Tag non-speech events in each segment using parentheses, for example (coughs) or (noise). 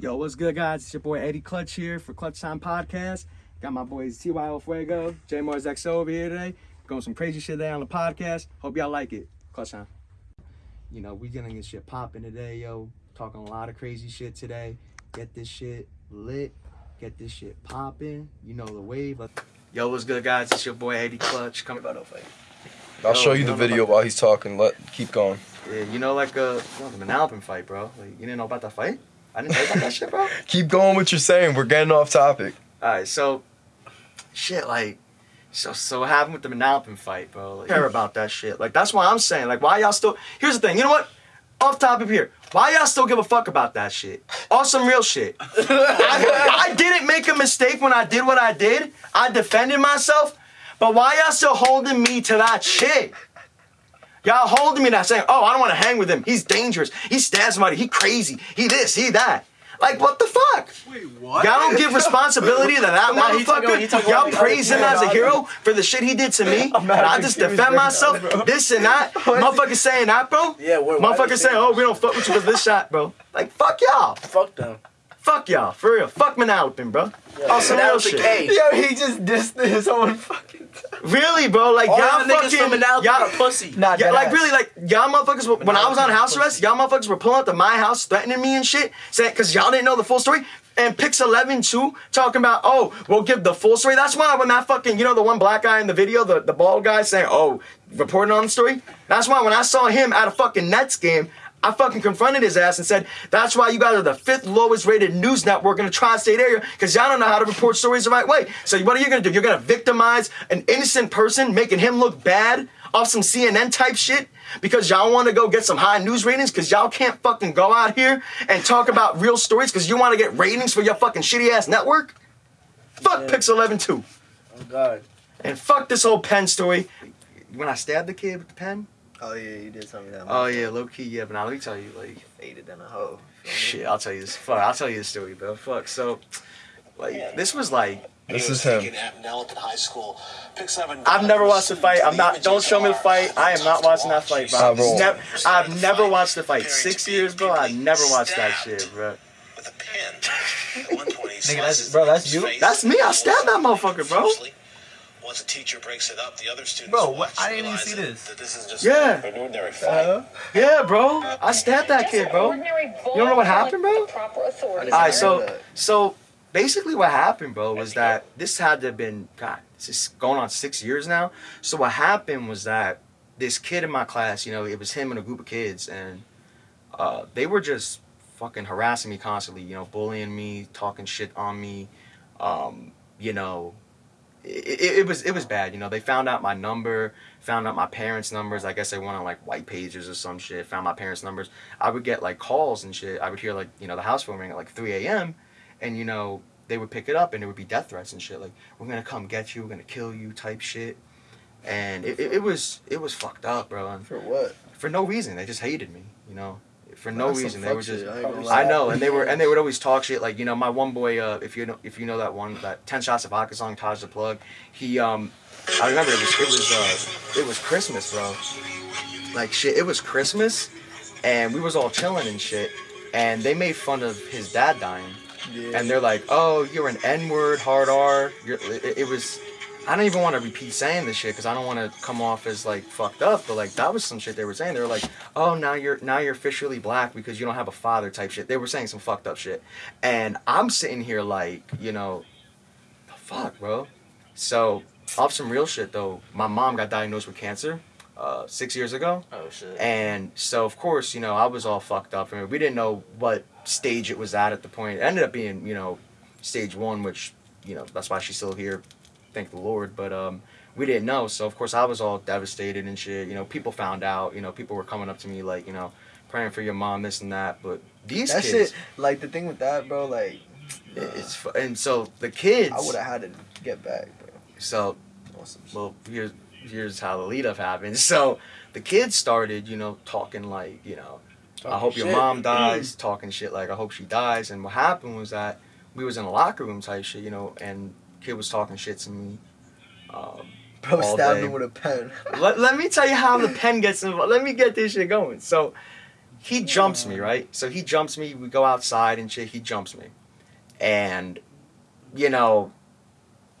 Yo, what's good, guys? It's your boy Eddie Clutch here for Clutch Time Podcast. Got my boys TYO Fuego, J Mars XO over here today. Going some crazy shit today on the podcast. Hope y'all like it. Clutch Time. You know, we getting this shit popping today, yo. Talking a lot of crazy shit today. Get this shit lit. Get this shit popping. You know the wave. Yo, what's good, guys? It's your boy Eddie Clutch. Coming about fight. I'll show you the video while he's talking. Let keep going. Yeah, you know, like uh, you know, the Manalapan fight, bro. Like, you didn't know about that fight? I didn't know about that shit, bro. (laughs) Keep going what you're saying. We're getting off topic. All right, so shit, like, so so what happened with the Manalapan fight, bro? Like, care (laughs) about that shit. Like, that's why I'm saying, like, why y'all still? Here's the thing. You know what? Off topic here. Why y'all still give a fuck about that shit? On some real shit. (laughs) I, I didn't make a mistake when I did what I did. I defended myself. But why y'all still holding me to that shit? Y'all holding me that saying, oh, I don't want to hang with him. He's dangerous. He stabs somebody. He crazy. He this, he that. Like, what the fuck? Wait, what? Y'all don't give (laughs) responsibility to that Nah, he talking- he motherfucker. Y'all praise him as a hero for the shit he did to me. (laughs) And I just defend myself, (laughs) this and that. Motherfucker saying that, bro. Yeah, wait, why Motherfucker saying, saying oh, we don't fuck with you because this shot, bro. Like, fuck y'all. Fuck them. Fuck y'all. For real. Fuck Manalapan, bro. On some that real was the shit. case. Yo, he just dissed his own fucking. Really, bro. Like, y'all y'all niggas fucking. from Manalapan y'all, are pussy. Nah, Yeah, dead like ass. really, like y'all motherfuckers. Were, when I was on house arrest, y'all motherfuckers were pulling up to my house, threatening me and shit, saying because y'all didn't know the full story. And Pix Eleven too, talking about, oh, we'll give the full story. That's why when that fucking, you know, the one black guy in the video, the the bald guy saying, oh, reporting on the story. That's why when I saw him at a fucking Nets game. I fucking confronted his ass and said, that's why you guys are the fifth lowest rated news network in the tri-state area, because y'all don't know how to report stories the right way. So what are you gonna do? You're gonna victimize an innocent person, making him look bad off some CNN type shit? Because y'all wanna go get some high news ratings, because y'all can't fucking go out here and talk about real stories because you wanna get ratings for your fucking shitty ass network? Fuck Yeah. Pix 11 too. Oh God. And fuck this whole pen story. When I stabbed the kid with the pen, Oh yeah, you did tell me that. oh yeah, low key, yeah, but now let me tell you, like, faded in a hoe. Shit, I'll tell you this. Fuck, I'll tell you the story, bro. Fuck. So, like, this was like, This was is him. taken at Manalapan High School. Pick seven I've never watched the fight. I'm not. Don't show me the fight. I am not to watching that fight, bro. Bro. Never, I've never watched the fight. Six years, bro. I never watched that shit, bro. With a pen. (laughs) At one point, Nigga, that's- bro, that's you? That's me. I stabbed that motherfucker, bro. Profusely. Once a teacher breaks it up, the other students Bro, watch what- I didn't even see this. That this is just Yeah. an ordinary fight. Yeah, bro. I stabbed that kid, bro. You don't know what happened, bro? Proper authority. All right, so so basically what happened, bro, was that this had to have been God. This is going on six years now. So what happened was that this kid in my class, you know, it was him and a group of kids, and uh, they were just fucking harassing me constantly. You know, bullying me, talking shit on me. Um, you know, it, it, was it was bad. You know, they found out my number, found out my parents' numbers. I guess they went on like white pages or some shit. Found my parents' numbers. I would get like calls and shit. I would hear like you know the house phone ring at like 3 a.m. and you know they would pick it up and it would be death threats and shit like we're gonna come get you, we're gonna kill you type shit. And it, it, it was it was fucked up, bro. And For what? for no reason, they just hated me. You know, for no That's reason they were just. I ain't gonna lie. I know, and they were, and they would always talk shit. Like you know, my one boy, uh, if you know, if you know that one, that Ten Shots of Vodka song, Taj the Plug, he, um, I remember it was, it was, uh, it was Christmas, bro. Like shit, it was Christmas, and we was all chilling and shit, and they made fun of his dad dying, Yeah. and they're like, "Oh, you're an N-word, hard R." You're, it, it was. I don't even want to repeat saying this shit because I don't want to come off as like fucked up, but like that was some shit they were saying. They were like, "Oh, now you're now you're officially black because you don't have a father" type shit. They were saying some fucked up shit, and I'm sitting here like, you know, the fuck, bro. So off some real shit though, my mom got diagnosed with cancer uh, six years ago. Oh shit. And so, of course, you know, I was all fucked up. I mean, we didn't know what stage it was at at the point. It ended up being, you know, stage one, which, you know, that's why she's still here. Thank the Lord. But um, we didn't know. So, of course, I was all devastated and shit. You know, people found out. You know, people were coming up to me like, you know, praying for your mom, this and that. But these That kids, shit, like the thing with that, bro. Like, it- it's and so the kids. I would have had to get back, bro. So on some shit. well, here's here's how the lead up happened. (laughs) So the kids started, you know, talking like, you know, I Talking hope your mom dies, talking shit like I hope she dies. And what happened was that we was in a locker room type shit, you know, and kid was talking shit to me. Um, (laughs) Bro all stabbed him with a pen. (laughs) let, let me tell you how the pen gets involved. Let me get this shit going. So he jumps me, right? So he jumps me. We go outside and shit. He jumps me, and you know,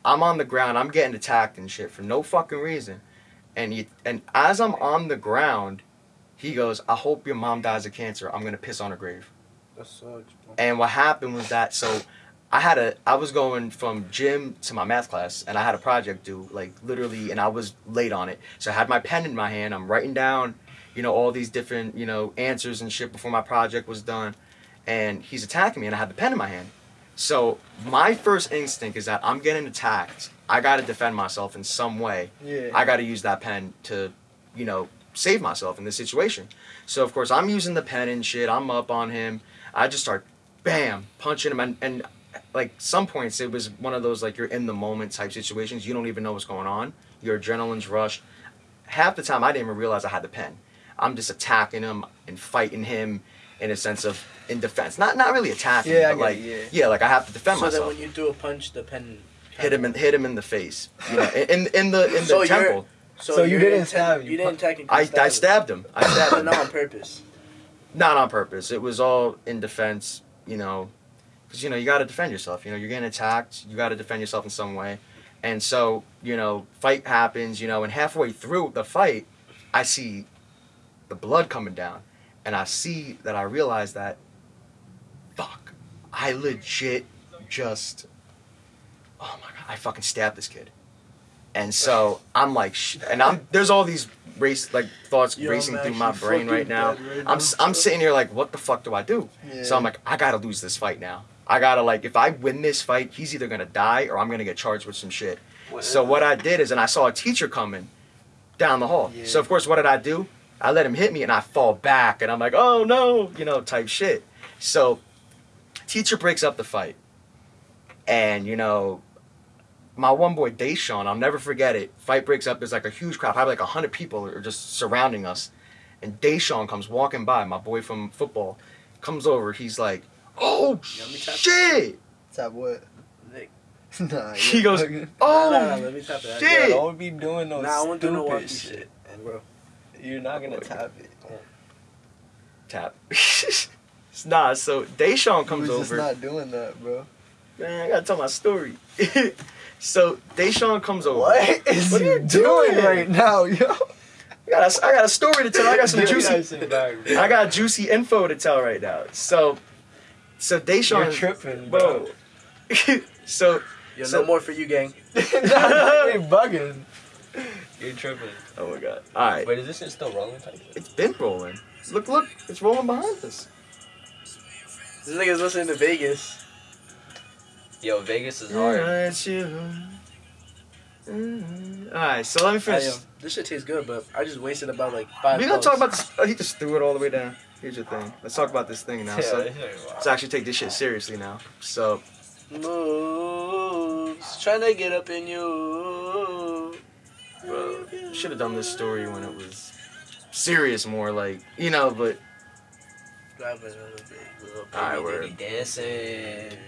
I'm on the ground. I'm getting attacked and shit for no fucking reason, and he and as I'm on the ground, he goes, "I hope your mom dies of cancer. I'm gonna piss on her grave." That sucks, bro. And what happened was that so I had a I was going from gym to my math class and I had a project due like literally and I was late on it. So I had my pen in my hand. I'm writing down, you know, all these different, you know, answers and shit before my project was done. And he's attacking me and I had the pen in my hand. So my first instinct is that I'm getting attacked. I got to defend myself in some way. Yeah. I got to use that pen to, you know, save myself in this situation. So of course I'm using the pen and shit. I'm up on him. I just start, bam, punching him, and, and like some points it was one of those like you're in the moment type situations. You don't even know what's going on. Your adrenaline's rushed. Half the time I didn't even realize I had the pen. I'm just attacking him and fighting him in a sense of in defense. Not not really attacking, Yeah, I but get like it, yeah. yeah. like I have to defend So myself. then when you threw a punch, the pen hit him in hit him in the face. You know, in in the in the So you're- temple. So, So you you're didn't intent- stab him, You you didn't technically. I, stab I him. stabbed him. I stabbed but him. not on purpose. not on purpose. It was all in defense, you know, because you know you got to defend yourself. You know, you're getting attacked. You got to defend yourself in some way. And so, you know, fight happens. You know, and halfway through the fight, I see the blood coming down, and I see that I realize that, fuck, I legit just, oh my god, I fucking stabbed this kid. And so I'm like, sh- and I'm there's all these race like thoughts Yo, racing I'm through my brain right now. right I'm s- I'm sitting here like, what the fuck do I do? So I'm like, I gotta lose this fight now. I gotta like, if I win this fight, he's either gonna die or I'm gonna get charged with some shit. So what I did is, and I saw a teacher coming down the hall. Yeah. So of course, what did I do? I let him hit me, and I fall back, and I'm like, oh no, you know, type shit. So teacher breaks up the fight, and you know, my one boy Deshaun, I'll never forget it. Fight breaks up. There's like a huge crowd, probably like a hundred people are just surrounding us, and Deshaun comes walking by. My boy from football comes over. He's like, oh shit. Tap what? Nick. (laughs) nah. He goes, oh Nah, nah, let me tap that. shit. Don't be doing no Nah, I won't do no stupid shit. shit. Bro. You're not gonna tap it. tap. (laughs) nah, so Deshaun He comes was just over. not doing that, bro. Man, I gotta tell my story. (laughs) so Deshaun comes over. What is What are you doing doing? right now, yo? I got, a, I got a story to tell. I got some juicy. that shit back, bro. I got juicy info to tell right now. So, so Deshaun, You're tripping, bro. (laughs) so, Yo, So- no more for you, gang. (laughs) nah, you're (laughs) bugging. You're tripping. oh my god. All right, Wait, is this shit still rolling? Type it's been rolling. Look, look, it's rolling behind us. This nigga's listening to Vegas. Yo, Vegas is hard. It's you. Mm. All right, so let me I, finish. um, this shit tastes good, but I just wasted about like five. We're gonna talk about this. Oh, he just threw it all the way down. Here's your thing. Let's talk about this thing now. Yeah, So this shit is wild. let's actually take this shit seriously now. So moves. Trying to get up in you. bro, should have done this story when it was serious, more like you know. But Grab another bit. Little baby, Alright, they word. be dancing.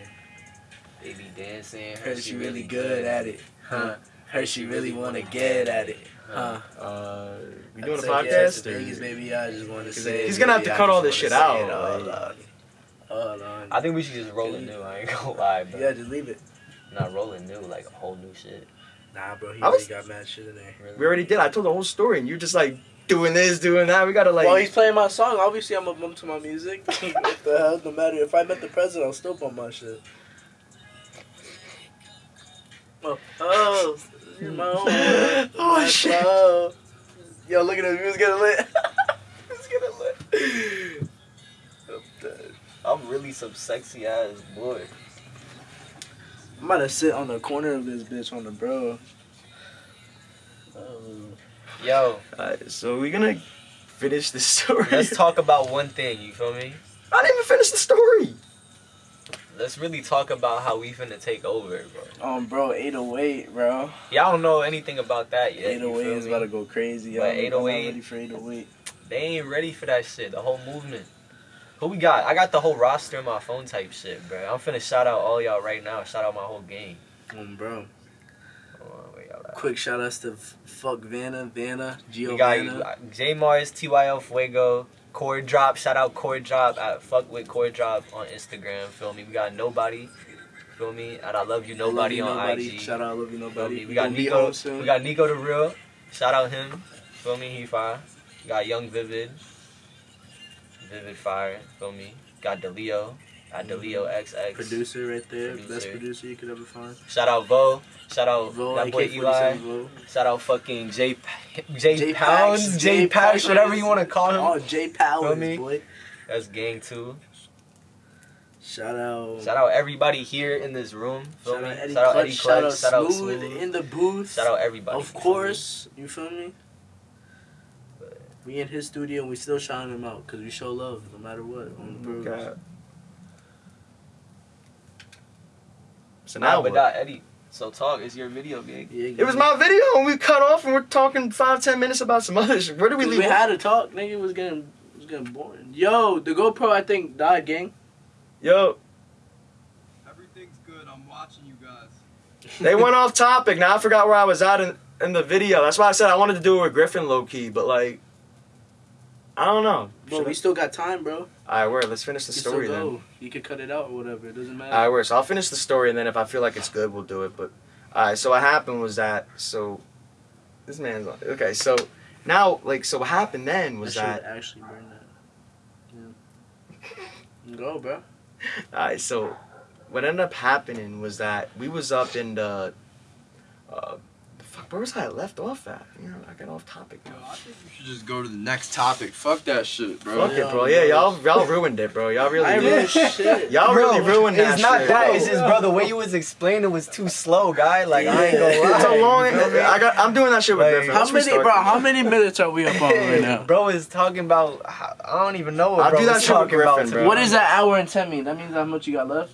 They be dancing. Heard she really good at it. Huh. Heard she really wanna get at it. Huh. uh, we doing a said yes podcast? to Vegas, or- baby. I just want to say. he's gonna have to I cut all this shit out, all like- Hold on. I think we should just roll it new. I ain't gonna (laughs) lie, bro. Yeah, just leave it. Not rolling new, like a whole new shit. Nah, bro. He I was- already got mad shit in there. Really? We already did. I told the whole story, and you're just like doing this, doing that. We gotta like. well, he's playing my song. Obviously, I'm a bump to my music. (laughs) what the hell? No matter if I met the president, I'll still bump my shit. Oh, oh, my mm. own. (laughs) Oh, my shit. Yo, look at this. Who's getting lit? (laughs) Who's getting lit? I'm dead. I'm really some sexy ass boy. I'm about to sit on the corner of this bitch on the bro. Oh. Yo, Alright, so we're gonna finish the (laughs) story. let's talk about one thing. You feel me? I didn't even finish the story. Let's really talk about how we finna take over, bro. Um, bro, 808, bro. Y'all don't know anything about that yet. 808 is me? about to go crazy. But I'm- I'm not 808 ready for 808. They ain't ready for that shit. The whole movement. Who we got? I got the whole roster in my phone type shit, bro. I'm finna shout out all y'all right now. Shout out my whole gang. Um, bro. Hold on, where y'all at? Quick shout outs to fuck Vanna, Vanna, We Giovanna. got J Mars, TYL Fuego, Chord Drop, shout out Chord Drop at fuck with Chord Drop on Instagram. Feel me? We got nobody. Feel me? And I love you nobody Love you, on nobody. IG. Shout out, love you, nobody. me? We got Nico. We got Nico the real. Shout out him. Feel me? He fire. We got Young Vivid. Vivid fire. Feel me? Got DeLeo. At DeLeo mm-hmm. XX. producer right there, best Producer. producer you could ever find. Shout out Vo. Shout out Vo, that boy Eli. Vo. Shout out fucking J J, J Pounds, J J Pax. whatever you want to call him. Oh, J Powers, me? boy. That's gang too. Shout out. Shout out everybody here in this room. Feel Shout me? out Eddie shout out Clutch. Eddie Shout Clutch. out Shout out Smooth Smooth. in the booth. Shout out everybody. Of course, you feel me? We in his studio and we still shouting him out because we show love no matter what. On the mm, bros. God. So Nah, now but what? not Eddie. So talk. It's your video gig. Yeah, It was my video, and we cut off, and we're talking five, ten minutes about some other shit. Where did we leave? We, had to talk, nigga. It was getting, it was getting boring. Yo, the GoPro I think died, gang. Yo, Everything's good. I'm watching you guys. (laughs) they went off topic. Now I forgot where I was at in, in the video. That's why I said I wanted to do it with Griffin low key, but like, I don't know. But Should we I- still got time, bro. All right, word. Let's finish the You story then. You could cut it out or whatever. It doesn't matter. All right, word. So I'll finish the story, and then if I feel like it's good, we'll do it. But all right. So what happened was that so this man's on. Okay, so now like so what happened then was I that actually burn that. Yeah. Go, bro. (laughs) All right, so what ended up happening was that we was up in the, uh, the fuck, where was I left off at? You know, I got off topic. Yo, Now. I think we should just go to the next topic. Fuck that shit, bro. Fuck it, bro. Yeah, y'all, y'all ruined it, bro. Y'all really, I did. ruined shit. y'all really ruined that It's not shit. that. bro. It's just, bro, the way you was explaining it was too slow, guy. Like, I ain't gonna lie. It's a long. You feel me? I got. I'm doing that shit with Like, Griffin. How many, bro? How many minutes are we up on right (laughs) now? bro is talking about. I don't even know what I'll bro do that shit with talking about. Griffin, to bro. What is that hour and ten mean? That means how much you got left.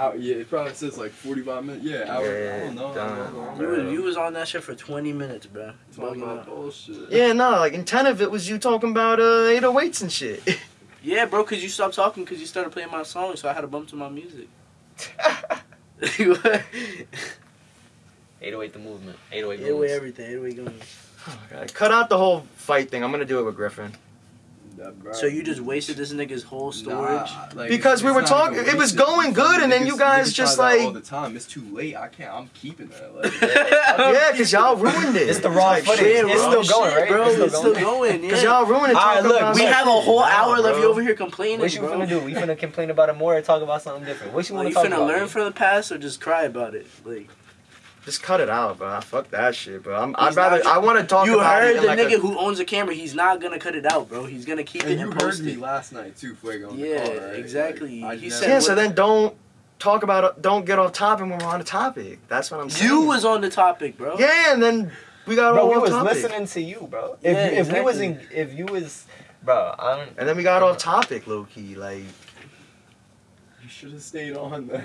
How? Yeah, it probably says like 45 minutes. Yeah, hour. I don't know. I Done. You was, you was on that shit for twenty minutes, bro. Talking about bullshit. Yeah, no, like in ten of it was you talking about uh 808s and shit. Yeah, bro, cause you stopped talking because you started playing my song, so I had to bump to my music. (laughs) (laughs) 808 the movement. 808 Either way, moves. everything. Either way, going. Oh my God. Cut out the whole fight thing. I'm gonna do it with Griffin. That, bro. So you just wasted this nigga's whole storage. Nah, like, Because we were talking- it was going good, and then you guys just, like- all the time. It's too late. I can't. I'm keeping that. Like, (laughs) Yeah, cause y'all ruined it. It's the raw Like, footage. shit, It's still going, right? bro. It's still going. going. (laughs) Yeah. Cause y'all ruined it. All right, look, we have a whole hour left. You over here complaining, What you gonna do? We finna complain about it more or talk about something different? What you Well, wanna talk you talk finna about? learn from the past or just cry about it? Like Just cut it out, bro. Fuck that shit, bro. I'm, I'd rather. not- I want to talk you about heard it. the like nigga a, who owns a camera. He's not gonna cut it out, bro. He's gonna keep and it you and heard post me it. last night too, Fuego. Yeah, call, right? exactly. Like, He never- said- yeah, so then don't talk about. Don't get off topic when we're on the topic. That's what I'm saying. You was on the topic, bro. Yeah, and then we got Bro, all we off was topic. listening to you, bro. If Yeah, you, if we was in, if you was, bro, I don't. And then we got off topic, low key. Like, You should have stayed on that.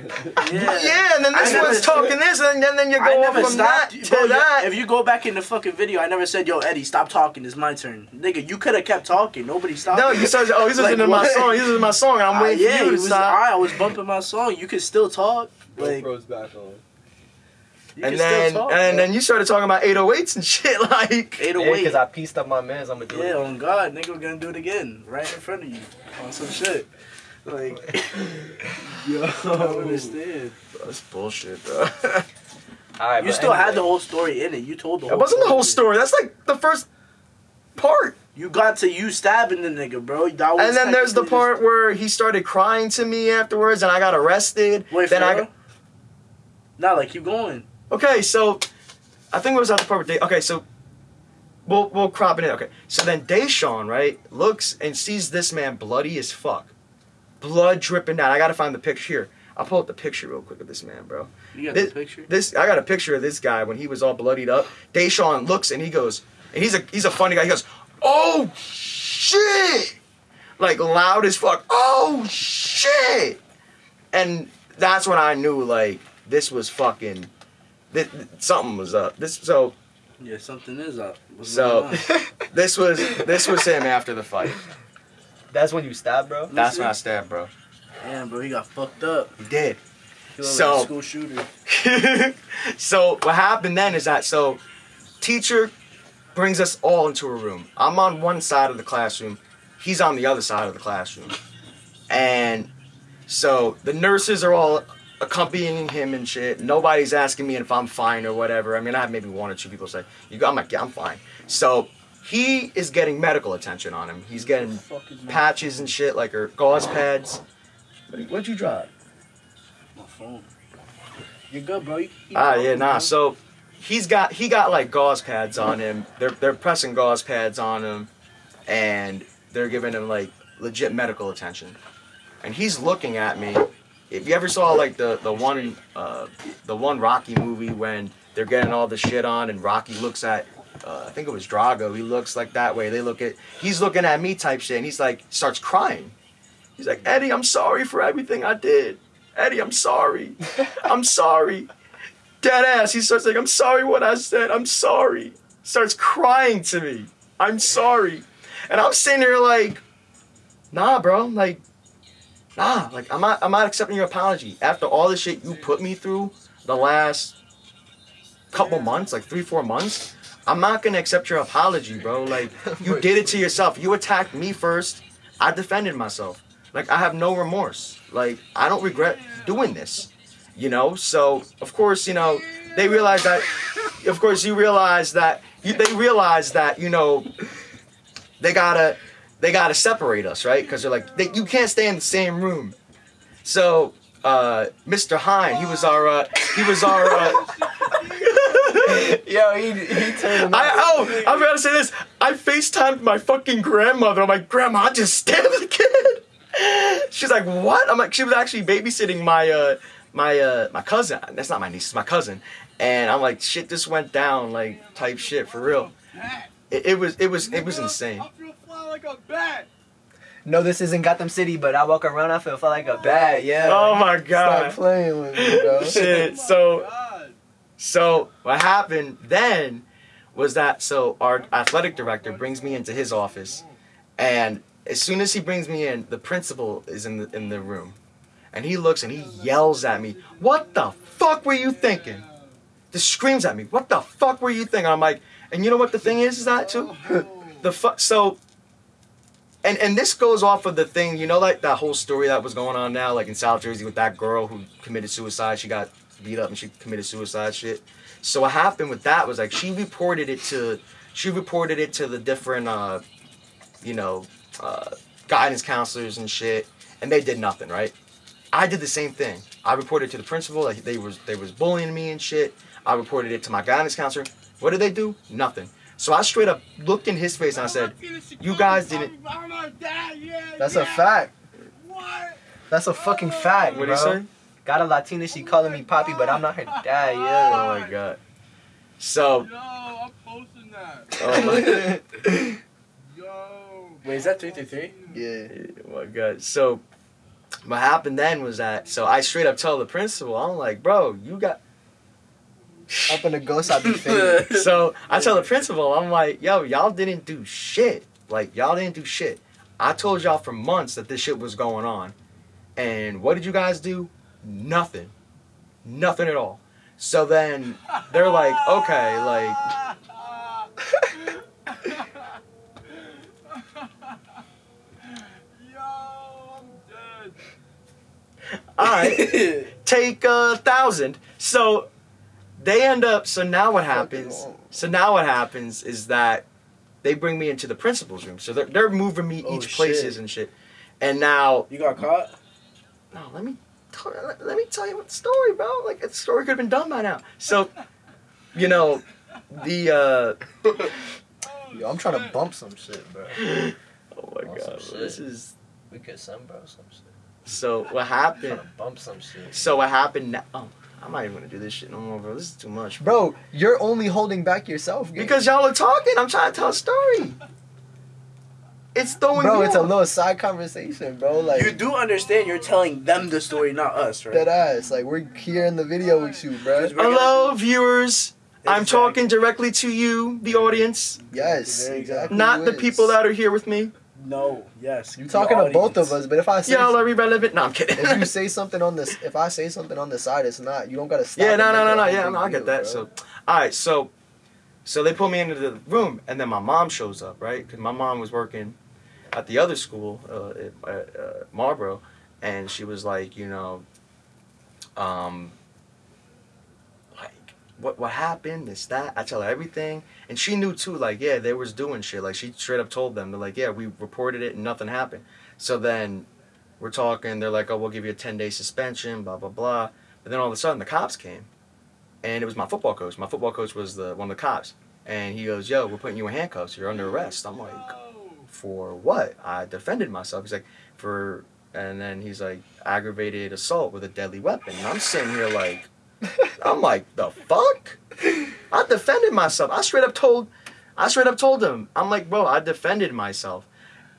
Yeah. yeah, and then this I one's talking said- this, and then, then you I go off never from that stopped. to bro, that. If you go back in the fucking video, I never said, "Yo, Eddie, stop talking. It's my turn." Nigga, you could have kept talking. Nobody stopped. no, you said, oh, he's Like, listening to my song. He's listening to my song. I'm Ah, waiting yeah, for he you to was, stop. I was bumping my song. You could still talk. Like, GoPro's back on. you and then, talk. and bro. then you started talking about 808s and shit. (laughs) Like, Eight oh Yeah, because I pieced up my mans. I'm gonna do Yeah, it. on God, nigga, we're gonna do it again, right in front of you, on some shit. Like, (laughs) Yo. I don't understand. that's bullshit, bro. (laughs) All right, You but still had the whole story in it. You told the That whole. wasn't the whole story. That's like the first part. You got to you stabbing the nigga, bro. That was And then there's the part where he started crying to me afterwards, and I got arrested. Wait, then for I real? Nah, like keep going. okay, so I think it was at the part where Day. Okay, so we'll we'll crop it in. Okay, so then Deshaun right looks and sees this man bloody as fuck, blood dripping down. I gotta find the picture here. I'll pull up the picture real quick of this man, bro. You got This- the picture. This I got a picture of this guy when he was all bloodied up. Deshaun looks and he goes, and he's a he's a funny guy. He goes, "Oh shit!" Like loud as fuck. Oh shit! And that's when I knew like this was fucking, this, something was up. This so Yeah, something is up. What's so (laughs) this was this was him after the fight. That's when you stabbed, bro. That's when I stabbed, bro. Damn, bro, he got fucked up. He did. He looked So- like a school shooter. (laughs) so what happened then is that so teacher brings us all into a room. I'm on one side of the classroom. he's on the other side of the classroom, and so the nurses are all accompanying him and shit. Nobody's asking me if I'm fine or whatever. I mean, I have maybe one or two people say, "You go," I'm like, "Yeah, I'm fine." So he is getting medical attention on him. He's getting Fuck is my, patches and shit, like or gauze pads. What- What'd you drop? my phone. You're good, bro. You can Ah, yeah, nah. bro. So he's got he got like gauze pads on him. They're they're pressing gauze pads on him, and they're giving him like legit medical attention. And he's looking at me. If you ever saw like the the one uh, the one Rocky movie when they're getting all the shit on, and Rocky looks at. Uh, I think it was Drago. He looks like that way. They look at. He's looking at me type shit, and he's like starts crying. He's like, Eddie, I'm sorry for everything I did. Eddie, I'm sorry. (laughs) I'm sorry. Dead ass. He starts like, I'm sorry what I said. I'm sorry. Starts crying to me. I'm sorry. And I'm sitting there like, nah, bro. Like, nah. Like, I'm not I'm not accepting your apology. After all the shit you put me through the last couple months, like three, four months, I'm not gonna accept your apology, bro. (laughs) Like, you did it to yourself. You attacked me first. I defended myself. Like, I have no remorse. Like, I don't regret doing this you know so of course you know they realize that of course you realize that you, they realize that you know they gotta they gotta separate us right because they're like they, you can't stay in the same room so uh mr hine he was our uh he was our uh (laughs) Yo, he he turned. I oh I'm gonna say this. I FaceTimed my fucking grandmother. I'm like, Grandma, I just stabbed the kid. She's like, What? I'm like, she was actually babysitting my uh my uh my cousin. That's not my niece, it's my cousin. And I'm like, shit, this went down, like type shit for real. It, it was it was it was insane. I feel fly like a bat. No, this isn't Gotham City, but I walk around, I feel, feel like a bat. Yeah. Oh my god. Stop god. playing with me, bro. Shit. So So what happened then was that so our athletic director brings me into his office, and as soon as he brings me in, the principal is in the in the room, and he looks and he yells at me, "What the fuck were you thinking?" Just screams at me, "What the fuck were you thinking?" I'm like, and you know what the thing is, is that too, (laughs) the fuck so. And, and this goes off of the thing, you know, like that whole story that was going on now, like in South Jersey with that girl who committed suicide. She got beat up and she committed suicide shit. So what happened with that was like she reported it to she reported it to the different uh you know uh guidance counselors and shit and they did nothing, right? I did the same thing. I reported to the principal like they was they was bullying me and shit. I reported it to my guidance counselor. What did they do? Nothing. So I straight up looked in his face and I said, "You guys didn't." That's a fact. That's a fucking fact, What bro. did he say? Got a Latina, she calling me Poppy, but I'm not her dad. Yeah. Oh my god. So Yo, I'm posting that. oh my, god. (laughs) Yo. Wait, is that three three three? Yeah. oh my god. So what happened then was that so I straight up told the principal, I'm like, bro, you got Up in the ghost, I be faded. (laughs) so I tell the principal, I'm like, yo, y'all didn't do shit. Like y'all didn't do shit. I told y'all for months that this shit was going on. And what did you guys do? Nothing. Nothing at all. So then they're like, okay, like (laughs) I'm all right, (laughs) take a thousand. So they end up so now what happens so now what happens is that they bring me into the principal's room. So they're, they're moving me Oh, each places shit. and shit. And now You got caught? No, let me tell, let, let me tell you what the story, bro. Like the story could have been done by now. So, you know, the uh (laughs) Yo, I'm trying to bump some shit, bro. (laughs) oh my Oh, god, this is We could some bro some shit. so what happened. to bump some shit. So what happened now? Oh, I'm not even gonna do this shit no more, bro. This is too much, Bro, you're only holding back yourself. gang. Because y'all are talking, I'm trying to tell a story. It's throwing bro, me it's a little side conversation, bro. Like You do understand you're telling them the story, not us, right? dead ass. Like we're here in the video with you, bro. We're gonna Hello, viewers. I'm talking directly to you, the audience, Yes, There you go. exactly. not the people that are here with me. No, yes. You're talking to both of us, but if I say Y'all are irrelevant. No, I'm kidding. if you (laughs) say something on this, if I say something on the side, it's not. You don't gotta stop. Yeah, no, no, no, no. Yeah, no, I get that. bro. So, all right, so, so they put me into the room, and then my mom shows up, right? Because my mom was working, at the other school, uh, at uh, Marlboro, and she was like, you know, um, like what what happened, this that. I tell her everything, and she knew too. Like yeah, they was doing shit. Like she straight up told them, they're like, yeah, we reported it and nothing happened. So then we're talking. They're like, oh, we'll give you a ten day suspension, blah blah blah. But then all of a sudden the cops came, and it was my football coach. My football coach was the one of the cops, and he goes, yo, we're putting you in handcuffs. You're under arrest. I'm like, for what? I defended myself. He's like, for, and then he's like, aggravated assault with a deadly weapon. And I'm sitting here like, (laughs) I'm like, the fuck? I defended myself. I straight up told, I straight up told him, I'm like, bro, I defended myself.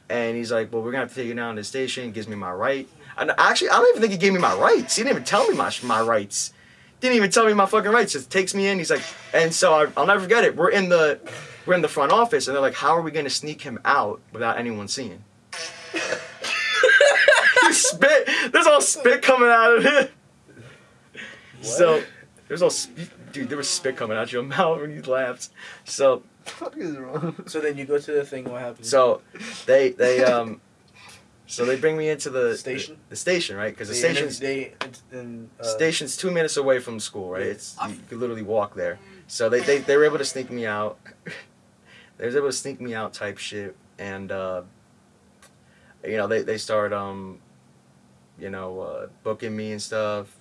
And he's like, well, we're gonna have to take you down to the station. Gives me my right. And actually, I don't even think he gave me my rights. He didn't even tell me my my rights. Didn't even tell me my fucking rights. Just takes me in. He's like, and so I, I'll never forget it. We're in the, we're in the front office, and they're like, how are we gonna sneak him out without anyone seeing? (laughs) spit. There's all spit coming out of it. What? So there's all sp- dude. There was spit coming out of your (laughs) mouth when you laughed. So What is wrong? So then you go to the thing. What happens? so they they um so they bring me into the Station? the, station right because the They station's They and uh, station's two minutes away from school right Yeah. it's you could literally walk there so they they, they were able to sneak me out they was able to sneak me out type shit and uh you know they they start um you know uh booking me and stuff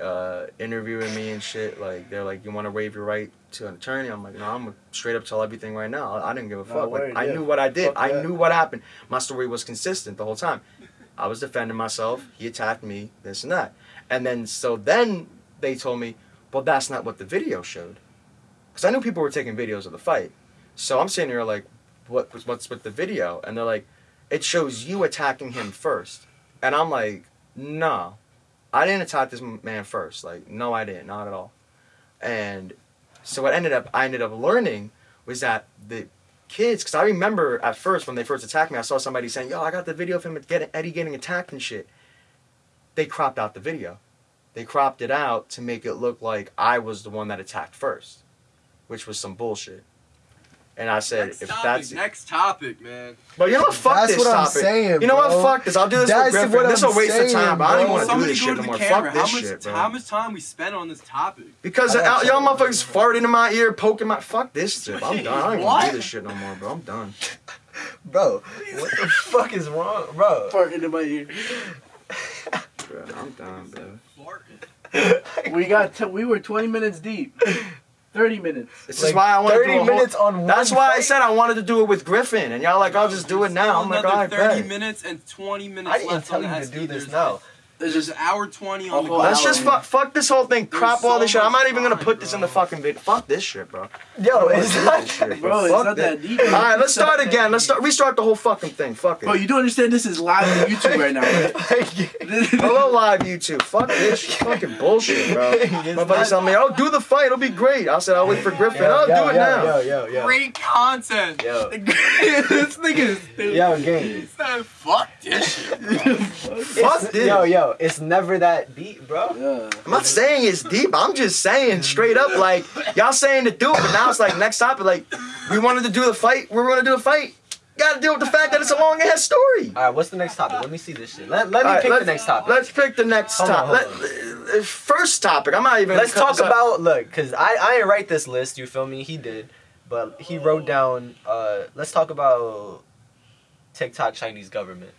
uh interviewing me and shit. Like they're like you want to waive your right to an attorney? I'm like no i'm straight up tell everything right now. I, I didn't give a No, fuck. Like word, i knew what i did. Fuck i that. knew what happened. My story was consistent the whole time. I was defending myself. He attacked me this and that. And then so then they told me well that's not what the video showed. Because i knew people were taking videos of the fight so i'm sitting here like what what's with the video? And they're like it shows you attacking him first. And i'm like no i didn't attack this man first. Like no i didn't. Not at all. And so what ended up i ended up learning was that the kids because i remember at first when they first attacked me i saw somebody saying yo i got the video of him getting eddie getting attacked and shit. They cropped out the video. They cropped it out to make it look like i was the one that attacked first which was some bullshit and i said next if topic, that's next topic, man. but you know what? Fuck That's this what I'm topic. saying, you know bro. what? Fuck this. I'll do this That's with Griffin. This I'm will waste of time. But I don't bro. want to do this shit to no more. camera. Fuck How this much shit, bro. how much time we spent on this topic? Because y'all, y'all motherfuckers farting in my ear, poking my. Fuck this shit. I'm done. I don't even What? do this shit no more, bro. I'm done. (laughs) Bro, What the (laughs) fuck is wrong, bro? Fart into my ear. Bro, I'm done, bro. (laughs) We got. T- we were 20 minutes deep. 30 minutes. This Like, is why I want to do 30 a whole- minutes on one That's one why I said I wanted to do it with Griffin, and y'all like, I'll just do it now. I'm like, Another all right, 30 bet. minutes and 20 minutes I didn't left tell on you to do this There's- now. There's There's just an hour 20 A on the clock. Let's just hour. fuck, fuck this whole thing. There's Crop all so this shit. I'm not even gonna time, put this in the fucking video. Fuck this shit, bro. Yo, it's Fuck not. this Bro, it's Fuck not that deep. All right, let's start again. Let's start. Restart the whole fucking thing. Fuck it. Bro, you don't understand this is live on YouTube right now, right? (laughs) (laughs) Hello, live YouTube. Fuck this (laughs) fucking bullshit, bro. My buddy telling me, "Oh, do the fight. It'll be great." I said, "I'll wait for Griffin. yo, oh, I'll yo, do it yo, now." Yo, yo, yo. Great content. Yo, this nigga is stupid. Yo, game. He said, fuck this shit. Fuck this. Yo, yo, it's never that deep, bro. Yeah. I'm not saying it's deep. I'm just saying straight up, like y'all saying to do it, but now it's like next topic. Like we wanted to do the fight. We're gonna do the fight. Got to deal with the fact that it's a long ass story. all right. What's the next topic? Let me see this shit. Let, let me All right, pick the next topic. Let's pick the next topic. hold Let- uh, first topic. I'm not even. Let's talk this up. about look, cause I I didn't write this list. You feel me? He did, but he wrote down. Uh, let's talk about TikTok Chinese government.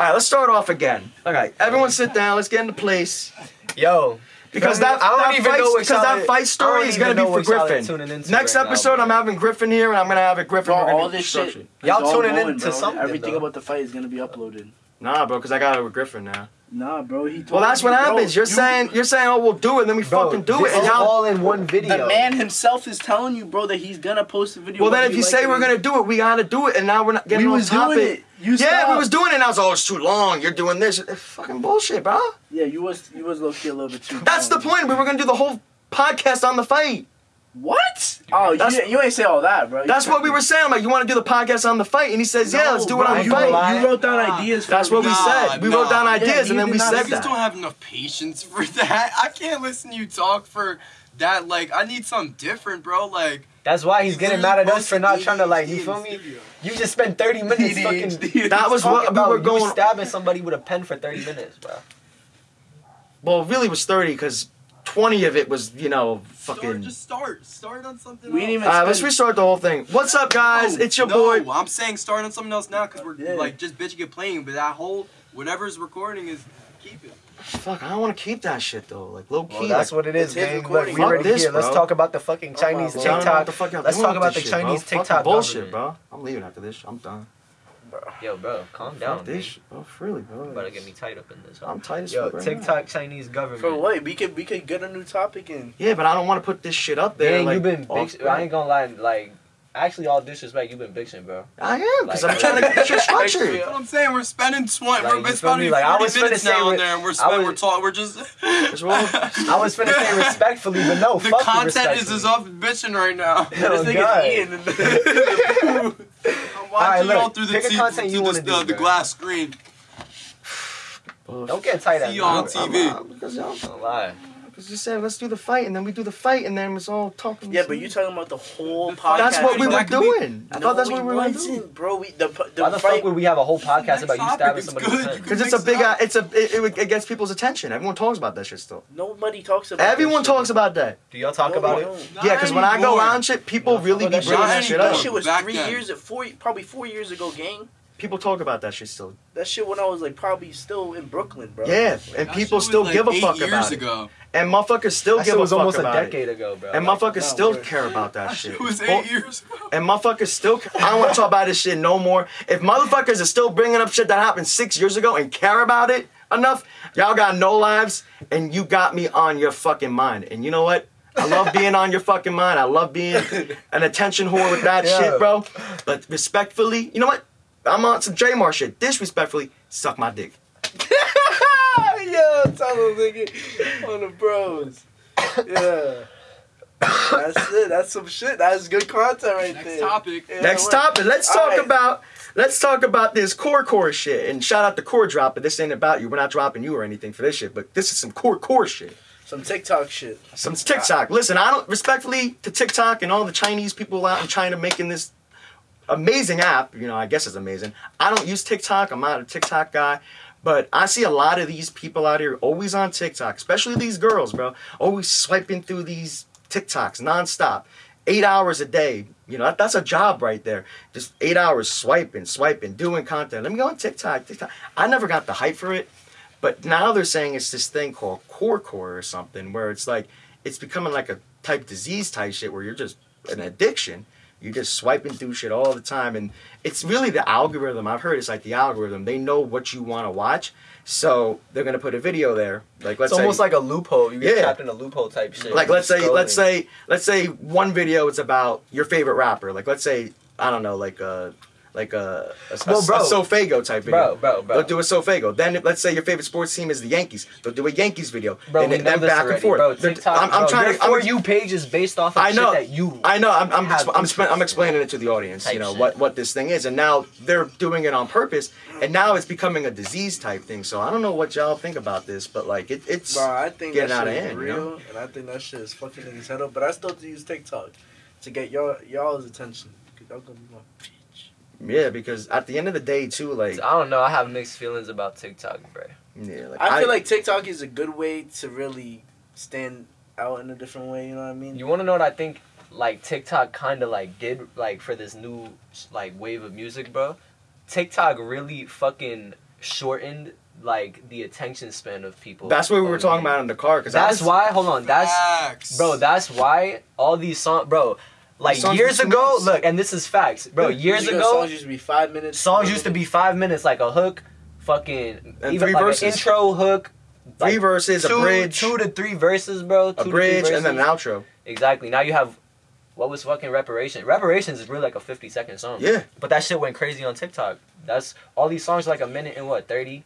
All right, let's start off again. All right, everyone sit down. Let's get into place. Yo, Because feel that, I don't that even fight, know because y'all- that fight story is gonna be for what y'all are Griffin. Next right episode, bro. I'm having Griffin here, and I'm gonna have it Griffin. Bro, all this shit. Y'all tuning going, into bro. something, Everything though. about the fight is gonna be uploaded. Nah, bro, because I got it with Griffin now. Nah, bro. He told Well, that's me, what bro, happens. You're you- saying you're saying, oh, we'll do it, then we Bro, fucking do this it, and is y'all. all in one video. The man himself is telling you, bro, that he's gonna post a video. Well, then if you like say it we're gonna do it, we gotta do it, and now we're not getting we on was topic. doing it. You Yeah, stopped. we was doing it. and I was, oh, it's too long. You're doing this. It's fucking bullshit, bro. Yeah, you was you was low key a little bit too. That's the point. We were gonna do the whole podcast on the fight. What? Oh, That's- you, you ain't say all that, bro. You That's what we were saying. I'm like, you want to do the podcast on the fight? And he says, yeah, let's do bro, it on the you fight. wrote- You wrote down Nah. ideas. For That's what we Nah, said. We wrote down ideas you and then did we not- I just don't have enough patience for (laughs) that. I can't listen to you talk for that. Like, I need something different, bro. Like, That's why he's getting mad at us for not trying to like. You feel me? You just spent 30 minutes ADHD. fucking. That was talking what we about were you going. stabbing somebody with a pen for 30 minutes, bro. Well, it really was 30 because 20 of it was, you know, Start, fucking. just start. Start on something We else. didn't even- Uh, let's restart the whole thing. What's up, guys? No, it's your no, boy. I'm saying start on something else now because we're Yeah. like just bitching and playing. But that whole whatever's recording is keep it. Fuck, I don't want to keep that shit though. Like low key. Well, that's like, what it is, It's gang. Look, we bro. already Fuck this, here. Let's talk about the fucking Oh, Chinese my I don't know what TikTok. the fuck Let's talk about the shit, bro. Chinese Fucking TikTok bullshit, government. bro. I'm leaving after this. I'm done. Yo, bro, calm Fuck down. this man. shit, bro. Freely, bro. You better get me tight up in this. huh? I'm tight as Yo, fuck right. TikTok Chinese government. For what? We could we could get a new topic in. Yeah, but I don't want to put this shit up there. Dang, like, you've been. Big, I ain't gonna lie. Like, actually, all disrespect, you've been bitching, bro. I am because Like- I'm trying to get your (laughs) shit structured. That's what I'm saying. We're spending twenty. Like, we're spending me? Like, I forty was finna minutes now re- and there, and we're I spending. was- We're talking. We're just. (laughs) (laughs) I was finna say respectfully, but no, the fuck content is respectfully. as off bitching right now. Oh, this God. nigga's Ian. in the- I'm watching look, y'all through the, pick a t- content through wanna the, uh, do, the, the glass screen. Don't get tight at See me. you on Don't TV. I'm- Because y'all don't lie. Because you said let's do the fight, and then we do the fight, and then it's all talking. yeah, but you're talking about the whole The podcast. That's what we were That be- doing. I thought that's what we were gonna do. wasn't, bro. We the the Why the fight. fuck would we have a whole podcast about you stabbing somebody good. with a You pen? can Because it's a big, it uh, it's a, it, it, it gets people's attention. Everyone talks about that shit still. Nobody talks about. Everyone that shit. talks about that. Do y'all talk No, about we it? don't. Yeah, because when I go anymore. around shit, people really be that bringing shit- that shit Not That shit was three then. years, four probably four years ago, gang. People talk about that shit still. That shit when I was like probably still in Brooklyn, bro. Yeah, and That people still like give a fuck years about it. Ago. And motherfuckers still That give shit a was fuck almost a decade it. ago, bro. And Like, motherfuckers no, still word. care about that That shit. shit was Well, eight years ago. And motherfuckers still. I don't want to talk about this shit no more. If motherfuckers are still bringing up shit that happened six years ago and care about it enough, y'all got no lives, and you got me on your fucking mind. And you know what? I love (laughs) being on your fucking mind. I love being an attention whore with that Yeah. shit, bro. But respectfully, you know what? I'm on some Draymar shit. Disrespectfully, suck my dick. (laughs) Yo, tell them nigga on the bros. Yeah. That's it. That's some shit. That's good content right there. Next there. topic. Yeah, Next what- topic. Let's All talk right. about let's talk about this core core shit. And shout out to core drop, but this ain't about you. We're not dropping you or anything for this shit. But this is some core core shit. Some TikTok shit. Some TikTok. Listen, I don't respectfully to TikTok and all the Chinese people out in China making this amazing app. You know, I guess it's amazing. I don't use TikTok. I'm not a TikTok guy. But I see a lot of these people out here always on TikTok, especially these girls, bro. Always swiping through these TikToks nonstop. Eight hours a day. You know, that, that's a job right there. Just eight hours swiping, swiping, doing content. Let me go on TikTok, TikTok. I never got the hype for it. But now they're saying it's this thing called core core or something where it's like it's becoming like a type disease type shit where you're just an addiction. You're just swiping through shit all the time, and it's really the algorithm. I've heard it's like the algorithm. They know what you want to watch, so they're gonna put a video there. Like let's it's say, almost like a loophole. You get Yeah. trapped in a loophole type shit. like let's say Scrolling. let's say let's say one video is about your favorite rapper. Like let's say I don't know like a like a a, Well, bro. a Sofaygo type video. Bro, bro, bro. They'll do a Sofaygo. Then if- let's say your favorite sports team is the Yankees. They'll do a Yankees video. Bro, and we then know then this back already, and forth. bro. They're- TikTok, I'm, I'm bro, trying your to. for I'm, you page is based off of I know. shit that you. I know. I'm I'm, have I'm, expla- I'm interest explaining it to the audience. Type You know shit. what what this thing is, and now they're doing it on purpose, and now it's becoming a disease type thing. So I don't know what y'all think about this, but like it, it's Bro, I think Getting that out shit of is hand, you real, know? and I think that shit is fucking niggas head up. But I still use TikTok to get y'all y'all's attention. Cause y'all gonna be my bitch. Yeah. Because at the end of the day, too, like I don't know. I have mixed feelings about TikTok, bro. yeah, like I feel like TikTok is a good way to really stand out in a different way. You know what I mean? You want to know what I think? Like TikTok kind of like did like for this new like wave of music, bro. TikTok really fucking shortened like the attention span of people. that's what we were talking about in the car. Because That's why. Hold on. That's Facts. bro. That's why all these songs, bro. Like years ago, minutes. look, and this is facts, bro. Yeah. Years Years ago, songs used to be five minutes. songs used to be five minutes, like a hook, fucking And even three like verses. an intro hook, three like, verses, two, a bridge, two to three verses, bro. Two a to bridge, three and then an verses. outro. Exactly. Now you have what was fucking reparations? Reparations is really like a fifty second song. Yeah, But that shit went crazy on TikTok. That's all these songs are like a minute and what thirty.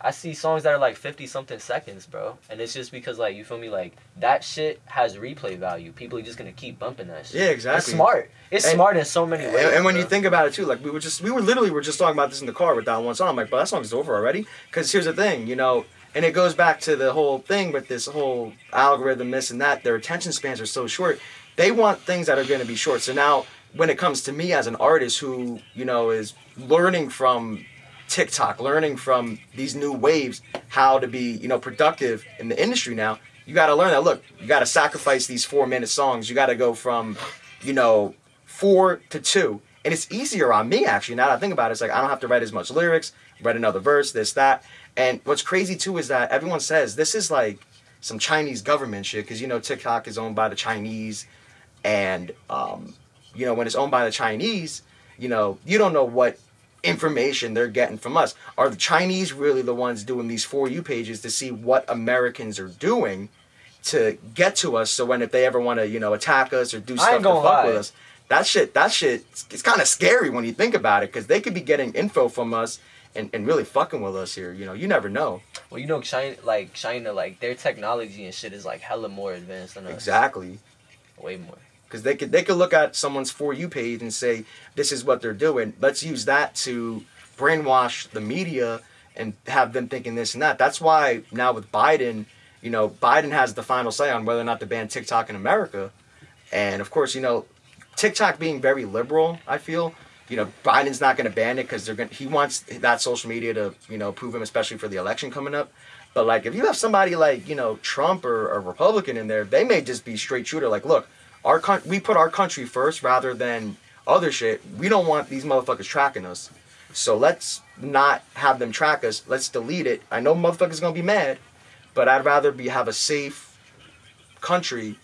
I see songs that are like fifty something seconds, bro, and it's just because like you feel me, like that shit has replay value. People are just gonna keep bumping that shit. Yeah, exactly. It's smart. It's And- smart in so many ways. and when you think about it too, like we were just we were literally were just talking about this in the car with that one song. I'm like, but that song's over already. Because here's the thing, you know, and it goes back to the whole thing with this whole algorithm, this and that. Their attention spans are so short. They want things that are going to be short. So now, when it comes to me as an artist who you know is learning from TikTok, learning from these new waves, how to be you know productive in the industry now. You got to learn that. Look, you got to sacrifice these four minute songs. You got to go from, you know, four to two. And it's easier on me actually. Now that I think about it, it's like I don't have to write as much lyrics, write another verse, this, that. And what's crazy too is that everyone says this is like some Chinese government shit because you know TikTok is owned by the Chinese, and um, you know when it's owned by the Chinese, you know you don't know what information they're getting from us. Are the Chinese really the ones doing these for you pages to see what Americans are doing to get to us? So when if they ever want to you know attack us or do stuff to fuck lie. with us, that shit that shit it's kind of scary when you think about it because they could be getting info from us. And, and really fucking with us here, you know. You never know. well, you know, China, like China, like their technology and shit is like hella more advanced than us. Exactly. Way more. Because they could they could look at someone's for you page and say this is what they're doing. Let's use that to brainwash the media and have them thinking this and that. That's why now with Biden, you know, Biden has the final say on whether or not to ban TikTok in America, and of course, you know, TikTok being very liberal, I feel. You know, Biden's not going to ban it because they're going. He wants that social media to, you know, prove him, especially for the election coming up. But like, if you have somebody like you know Trump or a Republican in there, they may just be straight shooter. Like, look, our coun- we put our country first rather than other shit. We don't want these motherfuckers tracking us. So let's not have them track us. Let's delete it. I know motherfuckers gonna be mad, but I'd rather be have a safe country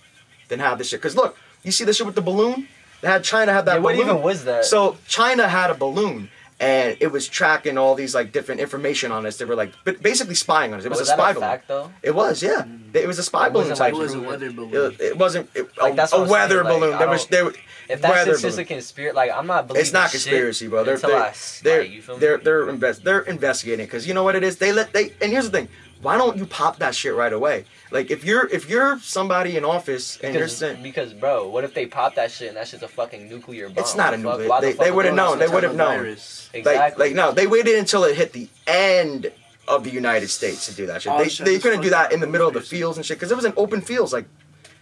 than have this shit. Cause look, you see this shit with the balloon. They had China have that Yeah, what even was that? So China had a balloon. And it was tracking all these like different information on us. They were like, but basically spying on us. It was, was a spy a balloon. fact though? It was, yeah. Mm. It was a spy It balloon wasn't type. like- It was a weather balloon. It, it wasn't it, Like, a, that's a what I'm weather saying, balloon. I there was don't- there. If that's just, just a conspiracy, like I'm not believing. It's not shit conspiracy, bro. They're until they're they're like, you they're they're, invest, they're investigating because you know what it is. They let they and here's the thing. Why don't you pop that shit right away? Like if you're if you're somebody in office and you're because, because, bro, what if they pop that shit and that shit's a fucking nuclear bomb? It's not a nuclear- why they- fuck they would would've known, they would've known. Virus. like like no, they waited until it hit the end of the United States to do that shit. Oh, They, shit, they couldn't do that in the middle of the fields and shit because it was in open fields. Like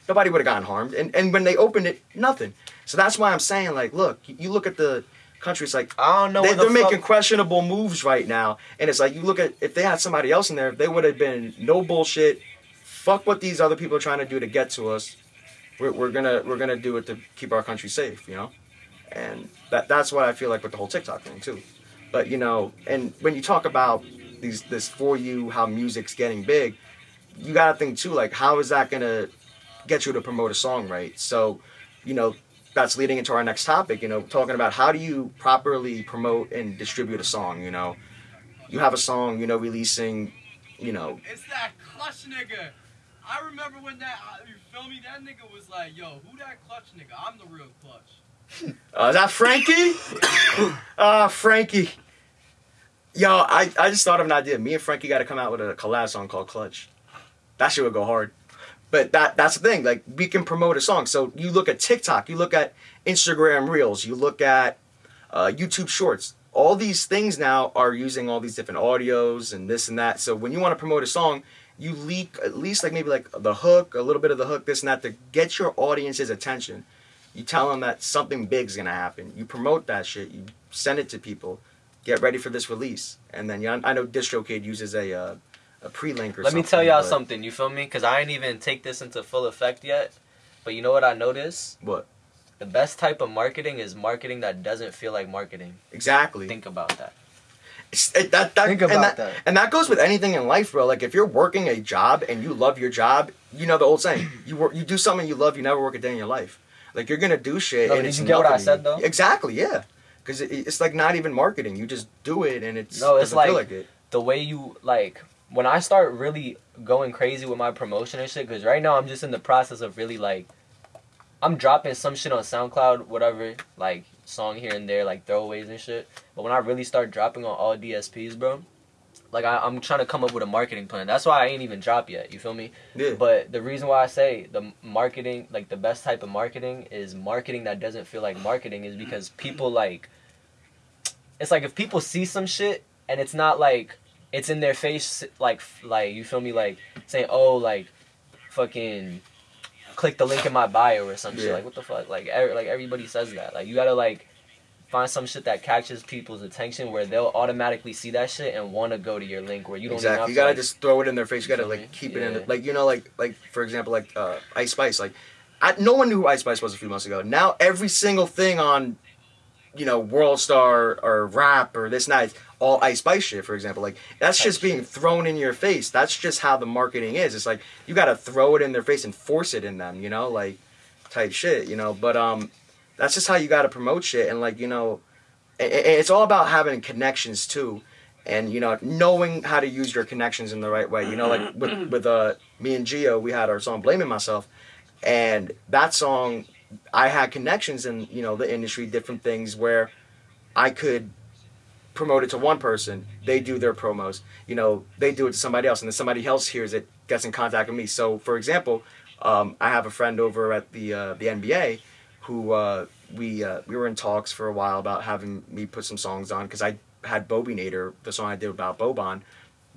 nobody would have gotten harmed. And and when they opened it, nothing. So that's why I'm saying like, look, you- you look at the countries like I don't know. they, where the they're making questionable moves right now, and it's like you look at if they had somebody else in there, they would have been no bullshit. Fuck what these other people are trying to do to get to us. We're, we're gonna we're gonna do it to keep our country safe, you know, and that that's what I feel like with the whole TikTok thing too. But you know, and when you talk about these this for you how music's getting big, you gotta think too like how is that gonna get you to promote a song right? So, you know, that's leading into our next topic. You know, talking about how do you properly promote and distribute a song. You know, you have a song, you know, releasing, you know, It's that clutch nigga. I remember when that, uh, you feel me? That nigga was like, yo, who that clutch nigga? I'm the real clutch. uh, is that Frankie? Ah, (coughs) Frankie. Yo, I, I just thought of an idea. Me and Frankie got to come out with a collab song called Clutch. That shit would go hard. But that that's the thing. Like we can promote a song. So you look at TikTok, you look at Instagram Reels, you look at uh, YouTube Shorts. All these things now are using all these different audios and this and that. So when you want to promote a song, you leak at least like maybe like the hook, a little bit of the hook, this and that to get your audience's attention. You tell them that something big's gonna happen. You promote that shit. You send it to people. Get ready for this release, and then yeah, I know DistroKid uses a uh, a pre-link or Let something. me tell y'all something. You feel me? Because I ain't even take this into full effect yet. But you know what I noticed? What The best type of marketing is marketing that doesn't feel like marketing. exactly? Think about that. It- that, that, Think and about that, that. And that goes with anything in life, bro. Like if you're working a job and you love your job, you know the old saying: (clears throat) you work, you do something you love, you never work a day in your life. Like you're gonna do shit. No, and did you get what I said, though? Exactly, yeah. Because it, it's like not even marketing. You just do it, and it's No, it's like- like it. The way you like when I start really going crazy with my promotion and shit. Because right now I'm just in the process of really like I'm dropping some shit on SoundCloud, whatever, like song here and there, like throwaways and shit. But when I really start dropping on all DSPs, bro, like I, I'm trying to come up with a marketing plan. That's why I ain't even dropped yet. You feel me? Yeah. But the reason why I say the marketing, like the best type of marketing, is marketing that doesn't feel like marketing, is because people like. It's like if people see some shit and it's not like it's in their face, like like you feel me, like saying oh like, fucking, click the link in my bio or some shit. Like what the fuck? Like every, like everybody says that. Like you gotta like find some shit that catches people's attention where they'll automatically see that shit and want to go to your link where you don't exactly. You gotta like- just throw it in their face. You gotta like keep it in, the, like you know, like like for example, like uh, Ice Spice. Like, I, no one knew who Ice Spice was a few months ago. Now every single thing on, you know, World Star or rap or this night, all Ice Spice shit. For example, like that's just being thrown in your face. That's just how the marketing is. It's like you gotta throw it in their face and force it in them. You know, like type shit. You know, but um, that's just how you gotta promote shit and like you know, a- it's all about having connections too and you know knowing how to use your connections in the right way you know like with (clears throat) with uh me and Gio we had our song blaming myself and that song I had connections in you know the industry different things where I could promote it to one person they do their promos you know they do it to somebody else and then somebody else hears it gets in contact with me so for example um, I have a friend over at the uh, the NBA who uh, we uh, we were in talks for a while about having me put some songs on because I had Bobby Nader, the song I did about Boban,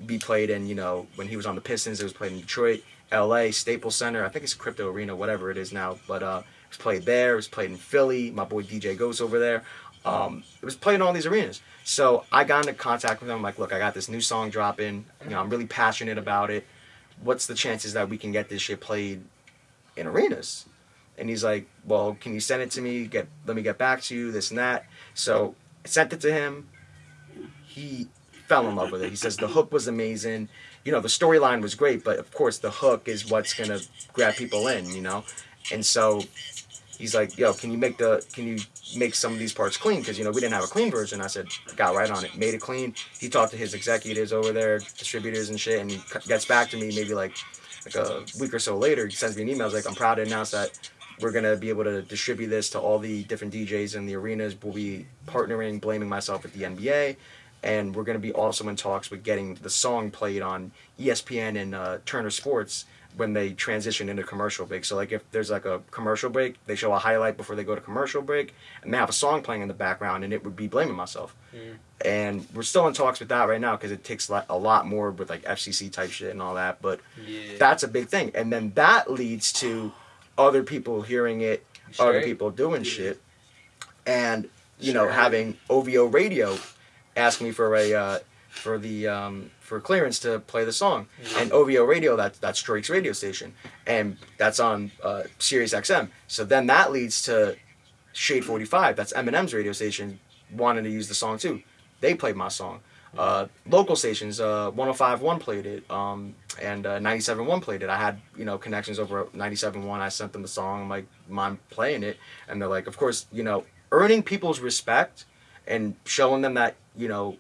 be played in you know when he was on the Pistons. It was played in Detroit, L.A., Staples Center. I think it's Crypto Arena, whatever it is now. But uh, was played there. It was played in Philly. My boy DJ Ghost over there. Um, it was played in all these arenas. So I got into contact with him. I'm like, look, I got this new song dropping. You know, I'm really passionate about it. What's the chances that we can get this shit played in arenas? And he's like, well, can you send it to me? Get let me get back to you. This and that. So I sent it to him. He fell in love with it. He says the hook was amazing. You know, the storyline was great, but of course the hook is what's gonna grab people in. You know, and so he's like, yo, can you make the can you make some of these parts clean? Because you know we didn't have a clean version. I said, got right on it, made it clean. He talked to his executives over there, distributors and shit, and he gets back to me maybe like like a week or so later. He sends me an email. He's like, I'm proud to announce that we're gonna be able to distribute this to all the different DJs in the arenas. We'll be partnering, blaming myself with the NBA, and we're gonna be also in talks with getting the song played on ESPN and uh, Turner Sports when they transition into commercial break. So like if there's like a commercial break, they show a highlight before they go to commercial break, and they have a song playing in the background, and it would be blaming myself. And we're still in talks with that right now because it takes a lot more with like FCC type shit and all that. But Yeah. that's a big thing, and then that leads to other people hearing it, other people doing shit, and you know having OVO Radio ask me for a uh, for the um, for clearance to play the song, and OVO Radio that that's Drake's radio station, and that's on uh, Sirius XM. So then that leads to Shade Forty Five, that's Eminem's radio station, wanting to use the song too. They played my song. Uh, local stations, uh, 105.1 played it, um, and uh, 97.1 played it. I had, you know, connections over at 97.1. I sent them the song. I'm like, mind playing it? And they're like, of course, you know, earning people's respect and showing them that, you know,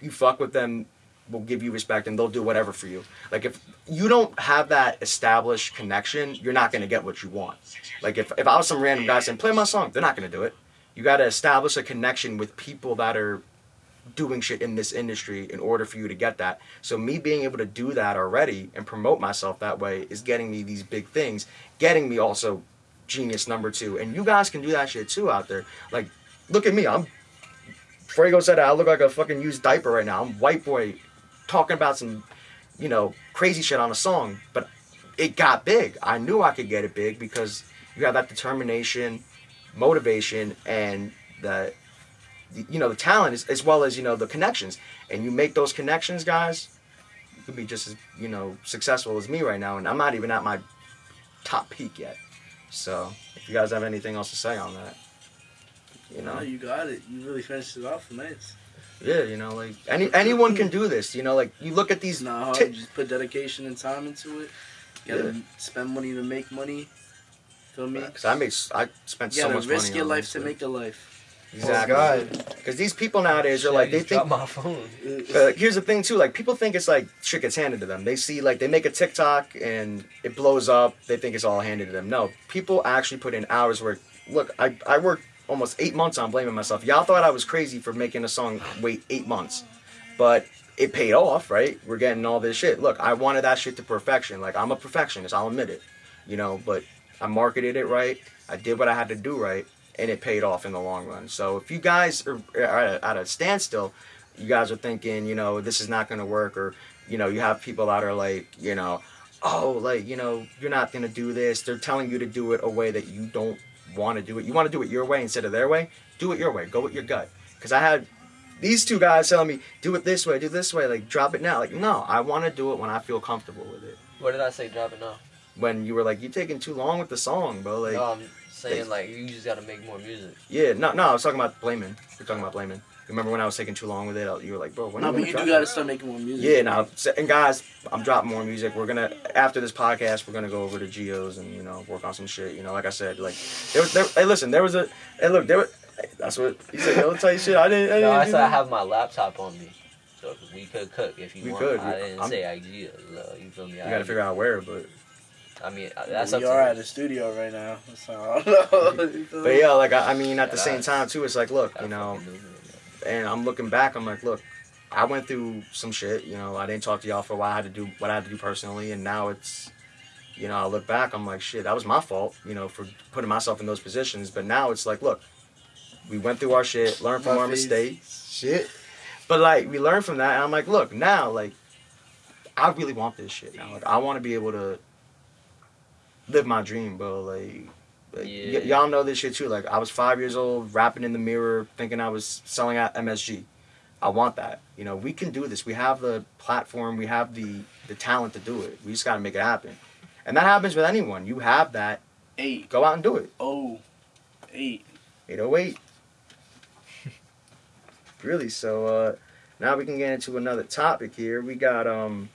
you, fuck with them will give you respect and they'll do whatever for you. Like if you don't have that established connection, you're not gonna get what you want. Like if, if I was some random guy saying, play my song, they're not gonna do it. You gotta establish a connection with people that are doing shit in this industry in order for you to get that. So me being able to do that already and promote myself that way is getting me these big things, getting me also genius number two. And you guys can do that shit too out there. Like, look at me. I'm Frago said I look like a fucking used diaper right now. I'm white boy talking about some, you know, crazy shit on a song, but it got big. I knew I could get it big because you have that determination, motivation, and the, the you know, the talent as, as well as you know the connections. And you make those connections, guys. You could be just as you know successful as me right now, and I'm not even at my top peak yet. So, if you guys have anything else to say on that, you know. No, you got it. You really finished it off nice. Yeah, you know, like any anyone can do this. You know, like you look at these. It's not You just put dedication and time into it. You gotta Yeah. spend money to make money. Feel me? Cause I made, s- I spent You so gotta much risk money. your on life to make a life. exactly. Oh, Because these people nowadays are Shit, like they think. my phone. (laughs) Uh, here's the thing too, like people think it's like shit gets handed to them. They see like they make a TikTok and it blows up. They think it's all handed to them. No, people actually put in hours work. Look, I I worked almost eight months on blaming myself. Y'all thought I was crazy for making a song wait eight months, but it paid off, right? We're getting all this shit. Look, I wanted that shit to perfection. Like I'm a perfectionist, I'll admit it. You know, but I marketed it right. I did what I had to do right, and it paid off in the long run. So if you guys are at a, standstill, you guys are thinking, you know, this is not going to work, or you know, you have people that are like, you know, oh, like you know, you're not going to do this. They're telling you to do it a way that you don't want to do it. You want to do it your way instead of their way. Do it your way. Go with your gut. Because I had these two guys telling me, do it this way, do this way, like drop it now. Like, no, I want to do it when I feel comfortable with it. What did I say? Drop it now. When you were like, you're taking too long with the song, bro. Like, no, I'm saying like you just gotta make more music. yeah, no, no, I was talking about blaming. We're talking about blaming. Remember when I was taking too long with it? You were like, bro, when No, are but you you gonna do gotta start making more music. Yeah, now, and guys, I'm dropping more music. We're gonna after this podcast, we're gonna go over to Gio's and you know work on some shit. You know, like I said, like there was, there, hey, listen, there was a, hey, look, there was, that's what he said. Yo, tell you shit. I didn't. I didn't No, I do said I have my laptop on me, so we could cook if you We want. could. I didn't I'm- say ideas. Uh, you feel me? You gotta figure out where, but I mean, uh, that's up we to are you. at the studio right now. So I don't know. (laughs) But yeah, like I, I mean, at Yeah, the same time too, it's like, look, you know, fucking move it, and I'm looking back, I'm like, look, I went through some shit. You know, I didn't talk to y'all for a while. I had to do what I had to do personally, and now it's, you know, I look back, I'm like, shit, that was my fault. You know, for putting myself in those positions. But now it's like, look, we went through our shit, learned from My our face. mistakes, shit. But like, we learned from that, and I'm like, look, now, like, I really want this shit now. Like, I want to be able to live my dream, bro. Like. Yeah. y'all know this shit too. Like I was five years old, rapping in the mirror, thinking I was selling out MSG. I want that. You know, we can do this. We have the platform. We have the the talent to do it. We just got to make it happen. And that happens with anyone. You have that. Eight. Go out and do it. Oh. Eight. 808. (laughs) really. So uh, now we can get into another topic here. We got um.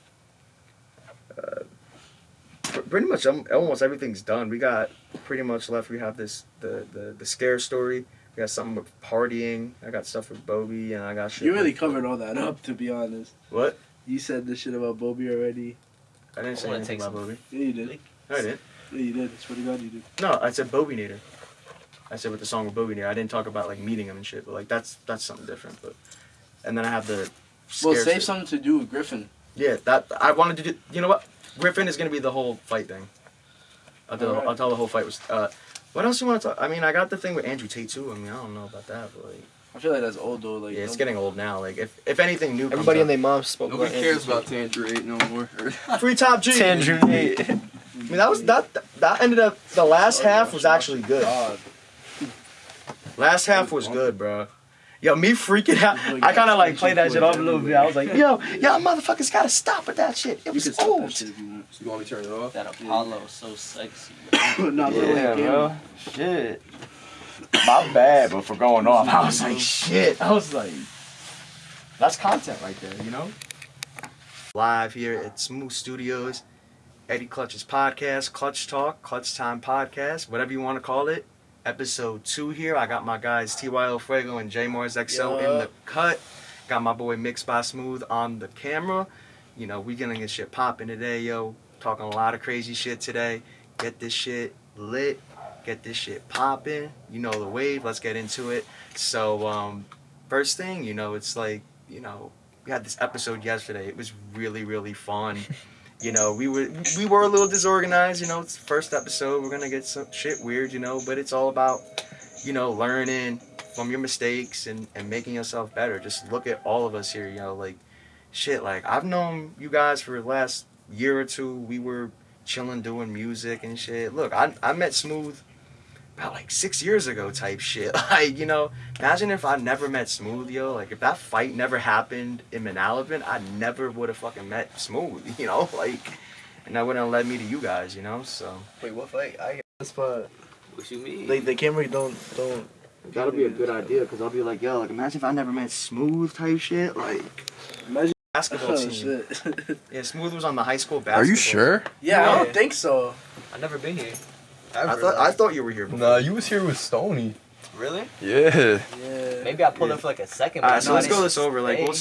Pr- pretty much um, almost everything's done. We got pretty much left. We have this the the the scare story. We got something with partying. I got stuff with Bobby, and I got shit. You really with- covered all that up, to be honest. What? You said the shit about Bobby already. I didn't say anything about some- Bobby. Yeah, you did. No, I didn't. Yeah, you did. Swear to God, you did. No, I said Bobby Nader. I said with the song with Bobby Nader. I didn't talk about like meeting him and shit, but like that's that's something different. But and then I have the. Well, scare save shit. something to do with Griffin. Yeah, that I wanted to do. You know what? Griffin is gonna be the whole fight thing. I'll tell, Alright. I'll tell the whole fight was. Uh, what else you want to talk? I mean, I got the thing with Andrew Tate too. I mean, I don't know about that, but like, I feel like that's old though. Like yeah, it's getting old now. Like, if if anything new, Everybody up- and their mom spoke Nobody about cares Andrew about Tangerine no more. (laughs) (laughs) free top G. Tangerine. (laughs) I mean, that was that that ended up. The last half was actually good. God. Last half was good, bro. Yo, me freaking out. I kind of like played that shit off a little bit. I was like, yo, y'all motherfuckers gotta stop with that shit. It was can stop old. shit you want. You want me to turn it off? That Apollo so sexy. (coughs) Not really Yeah, like bro. Shit. My bad, but for going off, I was like, shit. I was like, that's content right there, you know? Live here at Smooth Studios, Eddie Clutch's podcast, Clutch Talk, Clutch Time Podcast, whatever you want to call it. Episode two here. I got my guys TYL Fuego and J Mars XO in the cut. Got my boy Mixed by Smooth on the camera. You know, we gonna get shit popping today, yo. Talking a lot of crazy shit today. Get this shit lit. Get this shit popping. You know the wave. Let's get into it. So, um, first thing, you know, it's like, you know, we had this episode yesterday. It was really, really fun. (laughs) You know, we were we were a little disorganized. You know, it's first episode. We're gonna get some shit weird. You know, but it's all about, you know, learning from your mistakes and and making yourself better. Just look at all of us here. You know, like shit. Like I've known you guys for the last year or two. We were chilling doing music and shit. Look, I I met Smooth about like six years ago type shit. (laughs) Like, you know, imagine if I never met Smooth, yo. Like if that fight never happened in Manalapan, I never would have fucking met Smooth, (laughs) you know? Like and that wouldn't have led me to you guys, you know? So Wait, what fight? I get this part. What you mean? Like the camera don't don't. that'll be a good idea because I'll be like, yo, like imagine if I never met Smooth type shit. Like Imagine. (laughs) basketball Oh team. shit. Yeah, Smooth was on the high school basketball. Are you sure? yeah, I don't think so. I've never been here. I thought I thought you were here before. Nah, you was here with Stony. Really? Yeah. Yeah. Maybe I pulled up for like a second. All but right, so let's go this over. Like, we'll,